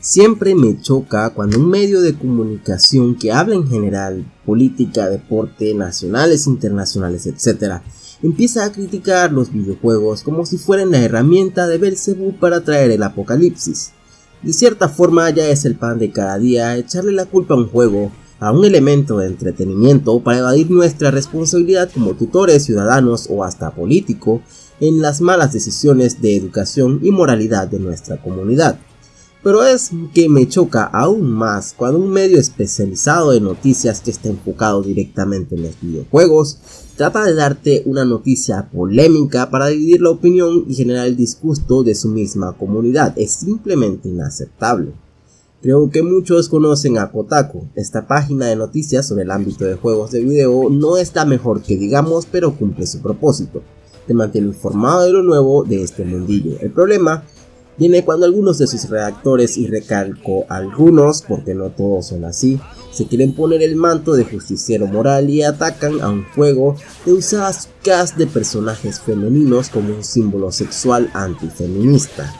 Siempre me choca cuando un medio de comunicación que habla en general, política, deporte, nacionales, internacionales, etc., empieza a criticar los videojuegos como si fueran la herramienta de Belzebú para traer el apocalipsis. De cierta forma ya es el pan de cada día echarle la culpa a un juego, a un elemento de entretenimiento para evadir nuestra responsabilidad como tutores, ciudadanos o hasta político en las malas decisiones de educación y moralidad de nuestra comunidad. Pero es que me choca aún más cuando un medio especializado en noticias que está enfocado directamente en los videojuegos trata de darte una noticia polémica para dividir la opinión y generar el disgusto de su misma comunidad. Es simplemente inaceptable. Creo que muchos conocen a Kotaku. Esta página de noticias sobre el ámbito de juegos de video no está mejor que digamos, pero cumple su propósito. Te mantiene informado de lo nuevo de este mundillo. El problema viene cuando algunos de sus redactores, y recalco algunos porque no todos son así, se quieren poner el manto de justiciero moral y atacan a un juego de usar su cast de personajes femeninos como un símbolo sexual antifeminista.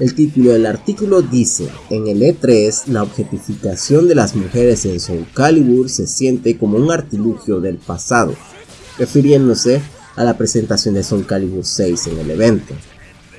El título del artículo dice, en el E3 la objetificación de las mujeres en Soul Calibur se siente como un artilugio del pasado, refiriéndose a la presentación de Soul Calibur 6 en el evento.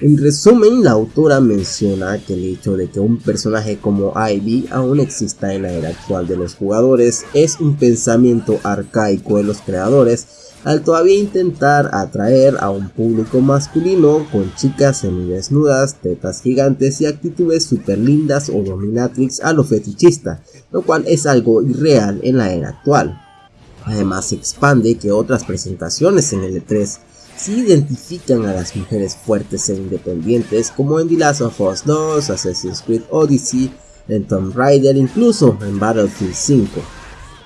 En resumen, la autora menciona que el hecho de que un personaje como Ivy aún exista en la era actual de los jugadores es un pensamiento arcaico de los creadores al todavía intentar atraer a un público masculino con chicas semidesnudas, tetas gigantes y actitudes super lindas o dominatrix a lo fetichista, lo cual es algo irreal en la era actual. Además se expande que otras presentaciones en el E3 sí identifican a las mujeres fuertes e independientes como en The Last of Us 2, Assassin's Creed Odyssey, en Tomb Raider, incluso en Battlefield 5.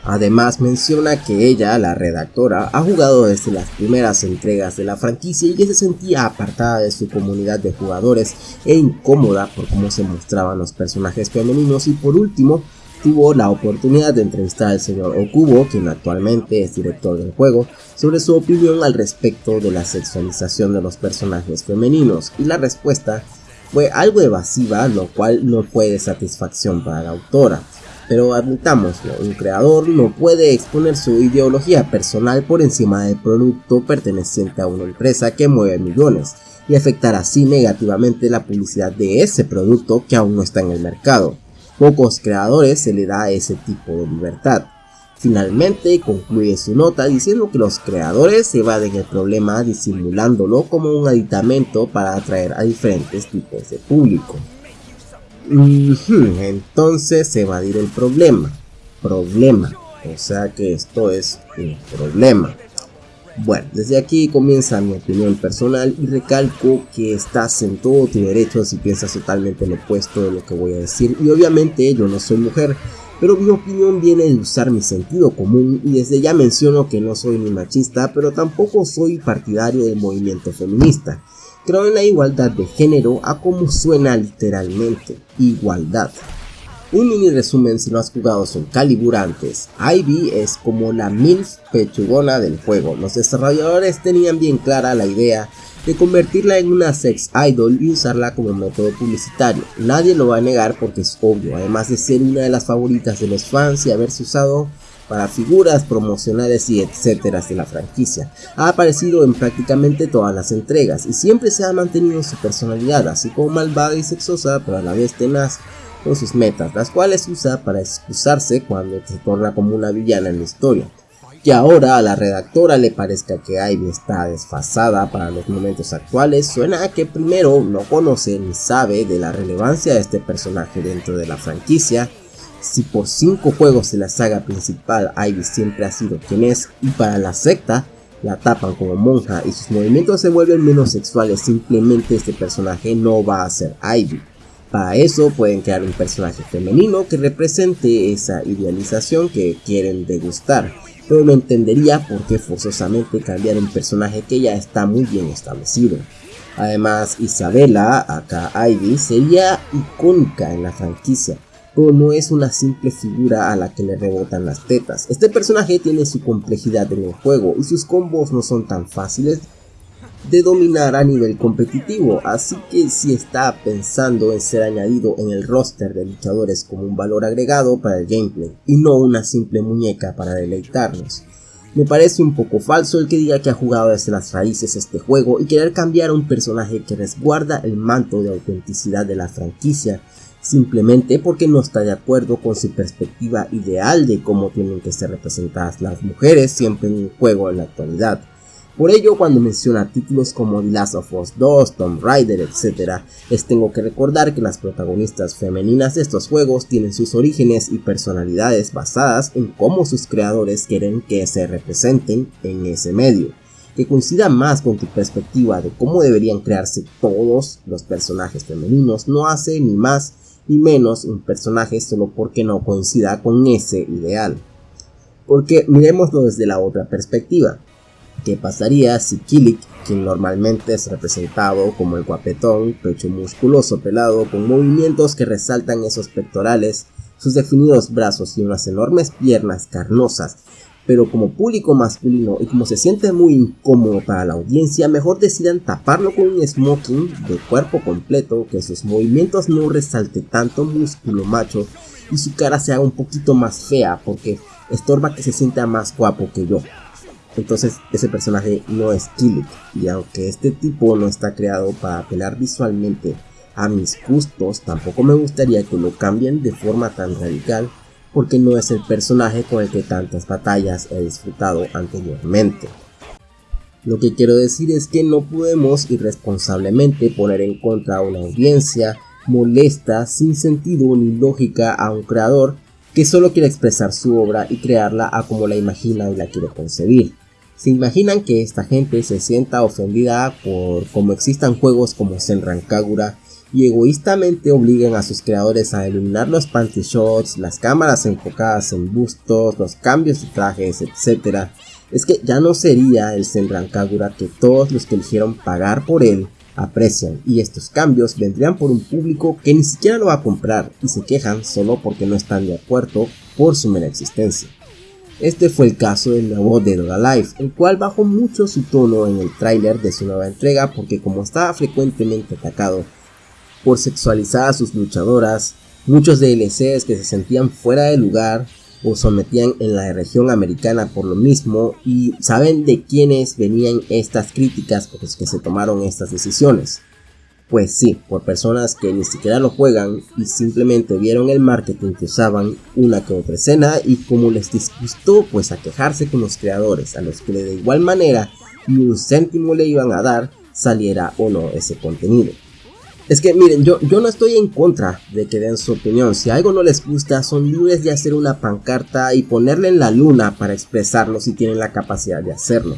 Además menciona que ella, la redactora, ha jugado desde las primeras entregas de la franquicia y que se sentía apartada de su comunidad de jugadores e incómoda por cómo se mostraban los personajes femeninos y por último tuvo la oportunidad de entrevistar al señor Okubo, quien actualmente es director del juego, sobre su opinión al respecto de la sexualización de los personajes femeninos y la respuesta fue algo evasiva, lo cual no fue de satisfacción para la autora. Pero admitámoslo, un creador no puede exponer su ideología personal por encima del producto perteneciente a una empresa que mueve millones y afectar así negativamente la publicidad de ese producto que aún no está en el mercado. Pocos creadores se le da ese tipo de libertad. Finalmente concluye su nota diciendo que los creadores evaden el problema disimulándolo como un aditamento para atraer a diferentes tipos de público. Entonces evadir el problema. Problema. O sea que esto es un problema. Bueno, desde aquí comienza mi opinión personal y recalco que estás en todo tu derecho si piensas totalmente lo opuesto de lo que voy a decir y obviamente yo no soy mujer, pero mi opinión viene de usar mi sentido común y desde ya menciono que no soy ni machista, pero tampoco soy partidario del movimiento feminista. Creo en la igualdad de género a como suena literalmente, igualdad. Un mini resumen si no has jugado Soul Calibur antes. Ivy es como la MILF pechugona del juego. Los desarrolladores tenían bien clara la idea de convertirla en una sex idol y usarla como método publicitario. Nadie lo va a negar porque es obvio, además de ser una de las favoritas de los fans y haberse usado para figuras promocionales y etcétera de la franquicia. Ha aparecido en prácticamente todas las entregas y siempre se ha mantenido su personalidad, así como malvada y sexosa, pero a la vez tenaz con sus metas, las cuales usa para excusarse cuando se torna como una villana en la historia. Que ahora a la redactora le parezca que Ivy está desfasada para los momentos actuales, suena a que primero no conoce ni sabe de la relevancia de este personaje dentro de la franquicia si por 5 juegos de la saga principal Ivy siempre ha sido quien es y para la secta la tapan como monja y sus movimientos se vuelven menos sexuales, simplemente este personaje no va a ser Ivy. Para eso pueden crear un personaje femenino que represente esa idealización que quieren degustar, pero no entendería por qué forzosamente cambiar un personaje que ya está muy bien establecido. Además, Isabela, acá Ivy, sería icónica en la franquicia, pero no es una simple figura a la que le rebotan las tetas. Este personaje tiene su complejidad en el juego y sus combos no son tan fáciles de dominar a nivel competitivo, así que si está pensando en ser añadido en el roster de luchadores como un valor agregado para el gameplay y no una simple muñeca para deleitarnos. Me parece un poco falso el que diga que ha jugado desde las raíces este juego y querer cambiar a un personaje que resguarda el manto de autenticidad de la franquicia simplemente porque no está de acuerdo con su perspectiva ideal de cómo tienen que ser representadas las mujeres siempre en un juego en la actualidad. Por ello, cuando menciona títulos como The Last of Us 2, Tomb Raider, etc., les tengo que recordar que las protagonistas femeninas de estos juegos tienen sus orígenes y personalidades basadas en cómo sus creadores quieren que se representen en ese medio, que coincida más con tu perspectiva de cómo deberían crearse todos los personajes femeninos, no hace ni más ni menos un personaje solo porque no coincida con ese ideal. Porque miremoslo desde la otra perspectiva. ¿Qué pasaría si Killick, quien normalmente es representado como el guapetón, pecho musculoso pelado con movimientos que resaltan esos pectorales, sus definidos brazos y unas enormes piernas carnosas, pero como público masculino y como se siente muy incómodo para la audiencia, mejor decidan taparlo con un smoking de cuerpo completo, que sus movimientos no resalte tanto músculo macho y su cara sea un poquito más fea porque estorba que se sienta más guapo que yo. Entonces ese personaje no es Killick y aunque este tipo no está creado para apelar visualmente a mis gustos, tampoco me gustaría que lo cambien de forma tan radical porque no es el personaje con el que tantas batallas he disfrutado anteriormente. Lo que quiero decir es que no podemos irresponsablemente poner en contra a una audiencia molesta, sin sentido ni lógica a un creador que solo quiere expresar su obra y crearla a como la imagina y la quiere concebir. ¿Se imaginan que esta gente se sienta ofendida por cómo existan juegos como Senran Kagura y egoístamente obliguen a sus creadores a eliminar los panty shots, las cámaras enfocadas en bustos, los cambios de trajes, etc. Es que ya no sería el Senran Kagura que todos los que eligieron pagar por él aprecian y estos cambios vendrían por un público que ni siquiera lo va a comprar y se quejan solo porque no están de acuerdo por su mera existencia. Este fue el caso del nuevo Dead or Alive, el cual bajó mucho su tono en el tráiler de su nueva entrega porque como estaba frecuentemente atacado por sexualizar a sus luchadoras, muchos DLCs que se sentían fuera de lugar o sometían en la región americana por lo mismo y saben de quiénes venían estas críticas porque que se tomaron estas decisiones. Pues sí, por personas que ni siquiera lo juegan y simplemente vieron el marketing que usaban una que otra escena y como les disgustó pues a quejarse con los creadores a los que de igual manera ni un céntimo le iban a dar saliera o no ese contenido. Es que miren, yo, yo no estoy en contra de que den su opinión, si algo no les gusta son libres de hacer una pancarta y ponerle en la luna para expresarlo si tienen la capacidad de hacerlo.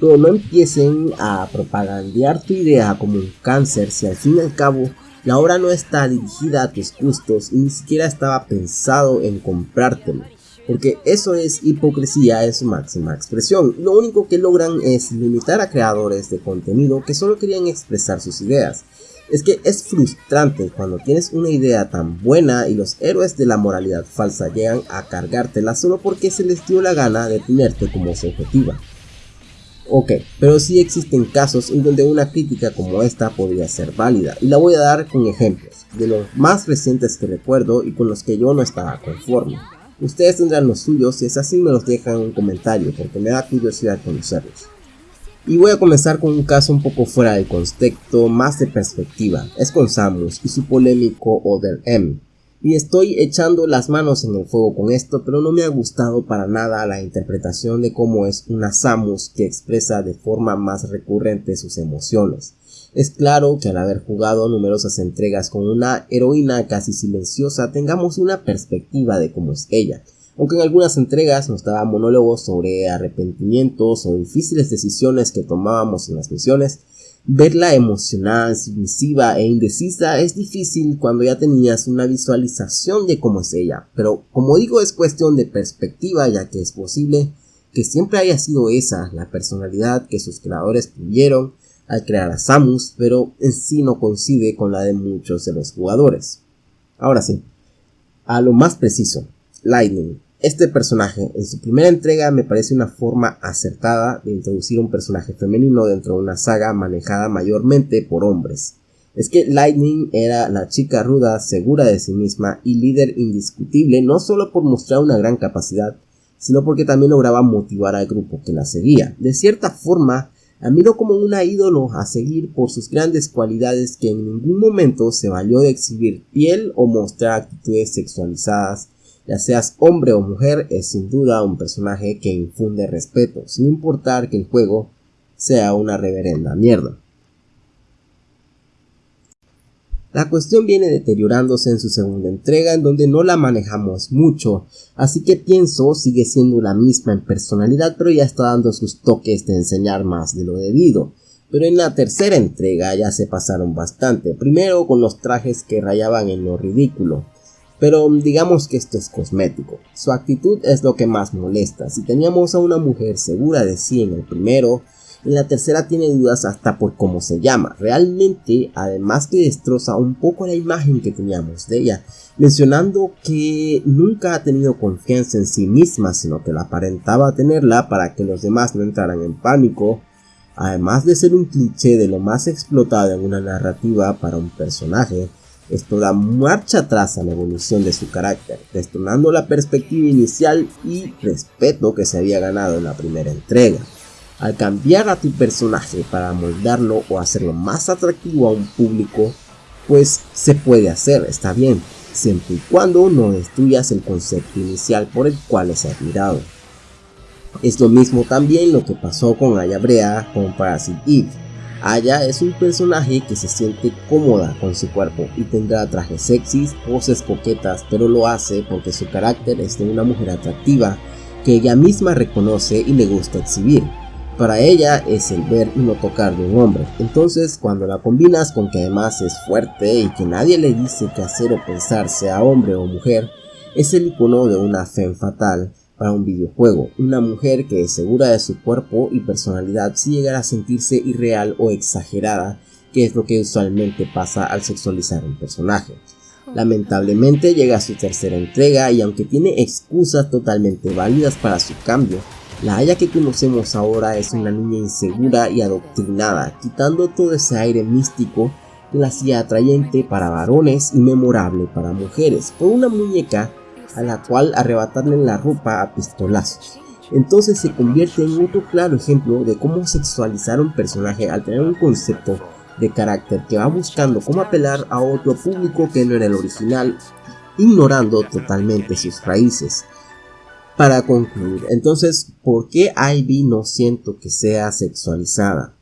Pero no empiecen a propagandear tu idea como un cáncer si al fin y al cabo la obra no está dirigida a tus gustos y ni siquiera estaba pensado en comprártelo. Porque eso es hipocresía en su máxima expresión. Lo único que logran es limitar a creadores de contenido que solo querían expresar sus ideas. Es que es frustrante cuando tienes una idea tan buena y los héroes de la moralidad falsa llegan a cargártela solo porque se les dio la gana de tenerte como su objetiva. Ok, pero sí existen casos en donde una crítica como esta podría ser válida, y la voy a dar con ejemplos, de los más recientes que recuerdo y con los que yo no estaba conforme. Ustedes tendrán los suyos, si es así me los dejan en un comentario, porque me da curiosidad conocerlos. Y voy a comenzar con un caso un poco fuera del contexto, más de perspectiva. Es con Samus y su polémico Other M, y estoy echando las manos en el fuego con esto, pero no me ha gustado para nada la interpretación de cómo es una Samus que expresa de forma más recurrente sus emociones. Es claro que al haber jugado numerosas entregas con una heroína casi silenciosa tengamos una perspectiva de cómo es ella, aunque en algunas entregas nos daba monólogos sobre arrepentimientos o difíciles decisiones que tomábamos en las misiones, Verla emocional, submisiva e indecisa es difícil cuando ya tenías una visualización de cómo es ella, pero como digo es cuestión de perspectiva ya que es posible que siempre haya sido esa la personalidad que sus creadores tuvieron al crear a Samus, pero en sí no coincide con la de muchos de los jugadores. Ahora sí, a lo más preciso, Lightning, Este personaje en su primera entrega me parece una forma acertada de introducir un personaje femenino dentro de una saga manejada mayormente por hombres. Es que Lightning era la chica ruda, segura de sí misma y líder indiscutible no solo por mostrar una gran capacidad, sino porque también lograba motivar al grupo que la seguía. De cierta forma, admiro como una ídolo a seguir por sus grandes cualidades que en ningún momento se valió de exhibir piel o mostrar actitudes sexualizadas ya seas hombre o mujer, es sin duda un personaje que infunde respeto, sin importar que el juego sea una reverenda mierda. La cuestión viene deteriorándose en su segunda entrega en donde no la manejamos mucho, así que pienso sigue siendo la misma en personalidad pero ya está dando sus toques de enseñar más de lo debido. Pero en la tercera entrega ya se pasaron bastante, primero con los trajes que rayaban en lo ridículo, pero digamos que esto es cosmético. Su actitud es lo que más molesta. Si teníamos a una mujer segura de sí en el primero, en la tercera tiene dudas hasta por cómo se llama. Realmente, además que destroza un poco la imagen que teníamos de ella, mencionando que nunca ha tenido confianza en sí misma, sino que la aparentaba tenerla para que los demás no entraran en pánico. Además de ser un cliché de lo más explotado en una narrativa para un personaje, esto da marcha atrás a la evolución de su carácter, detonando la perspectiva inicial y respeto que se había ganado en la primera entrega. Al cambiar a tu personaje para moldarlo o hacerlo más atractivo a un público, pues se puede hacer, está bien, siempre y cuando no destruyas el concepto inicial por el cual es admirado. Es lo mismo también lo que pasó con Ayabrea con Parasite Eve Aya es un personaje que se siente cómoda con su cuerpo y tendrá trajes sexys, poses coquetas, pero lo hace porque su carácter es de una mujer atractiva que ella misma reconoce y le gusta exhibir. Para ella es el ver y no tocar de un hombre. Entonces, cuando la combinas con que además es fuerte y que nadie le dice qué hacer o pensar, sea hombre o mujer, es el icono de una fe fatal para un videojuego. Una mujer que es segura de su cuerpo y personalidad si llegará a sentirse irreal o exagerada, que es lo que usualmente pasa al sexualizar un personaje. Lamentablemente llega a su tercera entrega y aunque tiene excusas totalmente válidas para su cambio, la Aya que conocemos ahora es una niña insegura y adoctrinada, quitando todo ese aire místico que la hacía atrayente para varones y memorable para mujeres, por una muñeca a la cual arrebatarle la ropa a pistolazos. Entonces se convierte en otro claro ejemplo de cómo sexualizar un personaje al tener un concepto de carácter que va buscando cómo apelar a otro público que no era el original, ignorando totalmente sus raíces. Para concluir, entonces, ¿por qué Ivy no siento que sea sexualizada?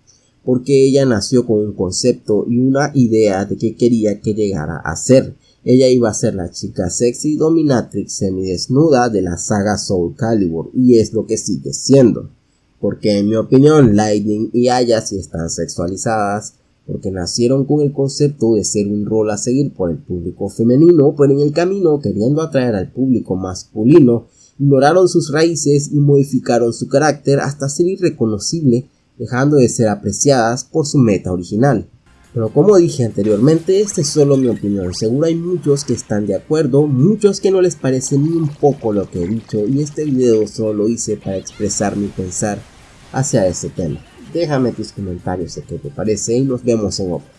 Porque ella nació con un concepto y una idea de qué quería que llegara a ser ella iba a ser la chica sexy dominatrix semidesnuda de la saga Soul Calibur y es lo que sigue siendo. Porque en mi opinión Lightning y Aya sí están sexualizadas porque nacieron con el concepto de ser un rol a seguir por el público femenino, pero en el camino queriendo atraer al público masculino, ignoraron sus raíces y modificaron su carácter hasta ser irreconocible, dejando de ser apreciadas por su meta original. Pero como dije anteriormente, esta es solo mi opinión, seguro hay muchos que están de acuerdo, muchos que no les parece ni un poco lo que he dicho y este video solo lo hice para expresar mi pensar hacia ese tema. Déjame tus comentarios de qué te parece y nos vemos en otro.